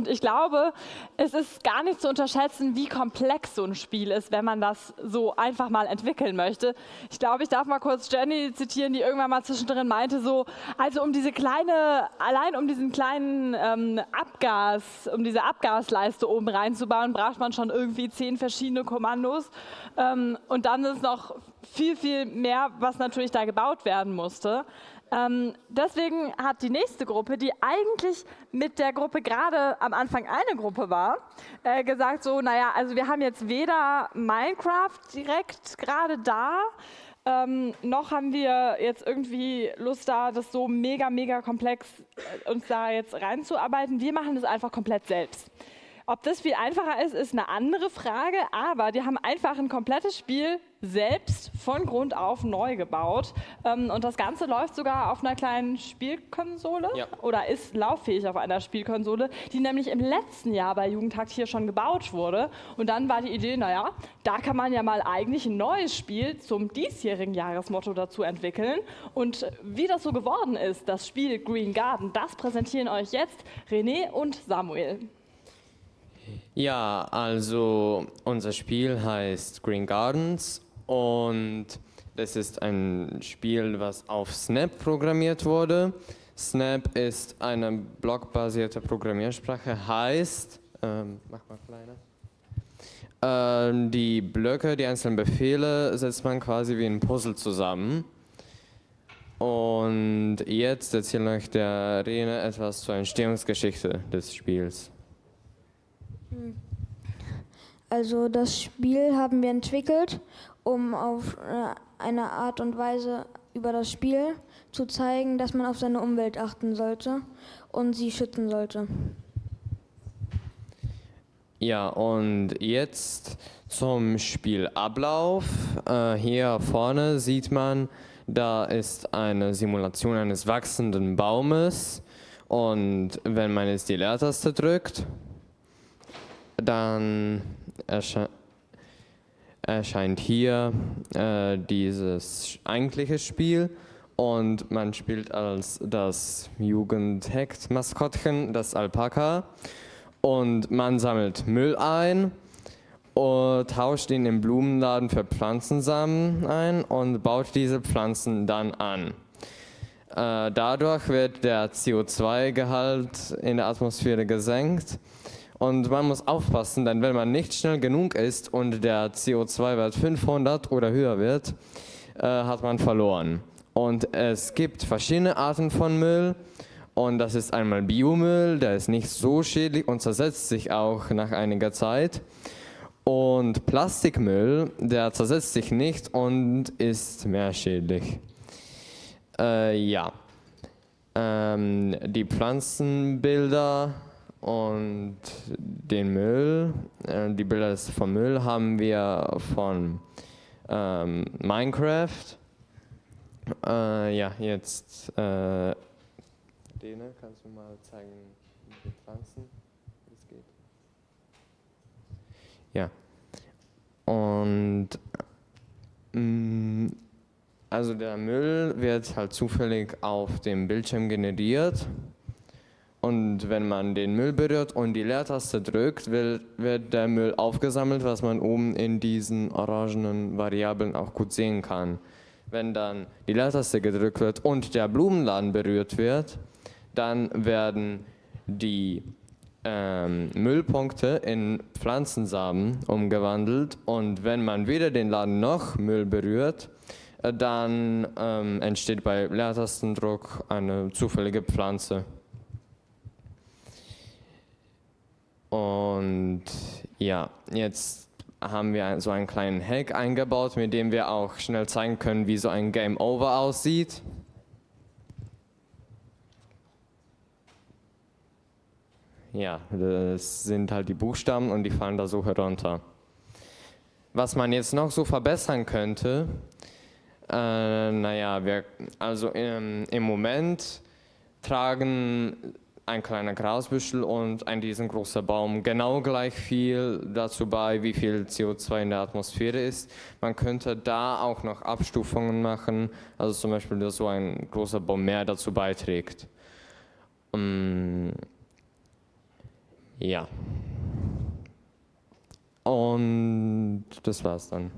Und ich glaube, es ist gar nicht zu unterschätzen, wie komplex so ein Spiel ist, wenn man das so einfach mal entwickeln möchte. Ich glaube, ich darf mal kurz Jenny zitieren, die irgendwann mal zwischendrin meinte, so, also um diese kleine, allein um diesen kleinen ähm, Abgas, um diese Abgasleiste oben reinzubauen, braucht man schon irgendwie zehn verschiedene Kommandos. Ähm, und dann ist noch viel, viel mehr, was natürlich da gebaut werden musste. Ähm, deswegen hat die nächste Gruppe, die eigentlich mit der Gruppe gerade am Anfang eine Gruppe war, äh, gesagt so, naja, also wir haben jetzt weder Minecraft direkt gerade da, ähm, noch haben wir jetzt irgendwie Lust da, das so mega, mega komplex äh, uns da jetzt reinzuarbeiten. Wir machen das einfach komplett selbst. Ob das viel einfacher ist, ist eine andere Frage, aber die haben einfach ein komplettes Spiel selbst von Grund auf neu gebaut. Ähm, und das Ganze läuft sogar auf einer kleinen Spielkonsole ja. oder ist lauffähig auf einer Spielkonsole, die nämlich im letzten Jahr bei Jugendhakt hier schon gebaut wurde. Und dann war die Idee, naja, da kann man ja mal eigentlich ein neues Spiel zum diesjährigen Jahresmotto dazu entwickeln. Und wie das so geworden ist, das Spiel Green Garden, das präsentieren euch jetzt René und Samuel. Ja, also unser Spiel heißt Green Gardens und das ist ein Spiel, was auf Snap programmiert wurde. Snap ist eine blockbasierte Programmiersprache, heißt, ähm, mach mal kleiner. Ähm, die Blöcke, die einzelnen Befehle setzt man quasi wie ein Puzzle zusammen. Und jetzt erzählt euch der Rene etwas zur Entstehungsgeschichte des Spiels. Also das Spiel haben wir entwickelt, um auf äh, eine Art und Weise über das Spiel zu zeigen, dass man auf seine Umwelt achten sollte und sie schützen sollte. Ja, und jetzt zum Spielablauf. Äh, hier vorne sieht man, da ist eine Simulation eines wachsenden Baumes. Und wenn man jetzt die Leertaste drückt, dann ersche erscheint hier äh, dieses eigentliche Spiel. Und man spielt als das Jugendhekt-Maskottchen, das Alpaka. Und man sammelt Müll ein und tauscht ihn im Blumenladen für Pflanzensamen ein und baut diese Pflanzen dann an. Äh, dadurch wird der CO2-Gehalt in der Atmosphäre gesenkt und man muss aufpassen, denn wenn man nicht schnell genug ist und der CO2-Wert 500 oder höher wird, äh, hat man verloren. Und es gibt verschiedene Arten von Müll. Und das ist einmal Biomüll, der ist nicht so schädlich und zersetzt sich auch nach einiger Zeit. Und Plastikmüll, der zersetzt sich nicht und ist mehr schädlich. Äh, ja. Ähm, die Pflanzenbilder und den Müll, äh, die Bilder vom Müll haben wir von ähm, Minecraft. Äh, ja, jetzt, äh, Dene, kannst du mal zeigen, wie die Pflanzen, wie es geht? Ja. Und mh, mm, also der Müll wird halt zufällig auf dem Bildschirm generiert und wenn man den Müll berührt und die Leertaste drückt, wird, wird der Müll aufgesammelt, was man oben in diesen orangenen Variablen auch gut sehen kann. Wenn dann die Leertaste gedrückt wird und der Blumenladen berührt wird, dann werden die ähm, Müllpunkte in Pflanzensamen umgewandelt und wenn man weder den Laden noch Müll berührt, äh, dann ähm, entsteht bei Leertastendruck eine zufällige Pflanze. Und ja, jetzt haben wir so einen kleinen Hack eingebaut, mit dem wir auch schnell zeigen können, wie so ein Game Over aussieht. Ja, das sind halt die Buchstaben und die fallen da so herunter. Was man jetzt noch so verbessern könnte, äh, naja, wir, also im, im Moment tragen ein kleiner Grasbüschel und ein riesengroßer Baum genau gleich viel dazu bei, wie viel CO2 in der Atmosphäre ist. Man könnte da auch noch Abstufungen machen, also zum Beispiel, dass so ein großer Baum mehr dazu beiträgt. Um, Ja. Und das war's dann.